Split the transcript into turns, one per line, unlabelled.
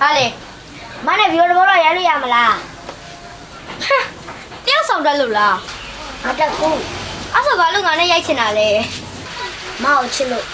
ဟာလေ
မနဲ့ဗီဒီယိုတစ်ပုတ်တော့ရိုက်လို့ရမလား
ဟမ်တယောက်ဆောင်တက်လို့လား
မတက်ဘူး
အဲ့ဆိုဘာလို့ငါနဲ့ရိုက်ချင်တာလဲ
မအောင်ချစ်လို့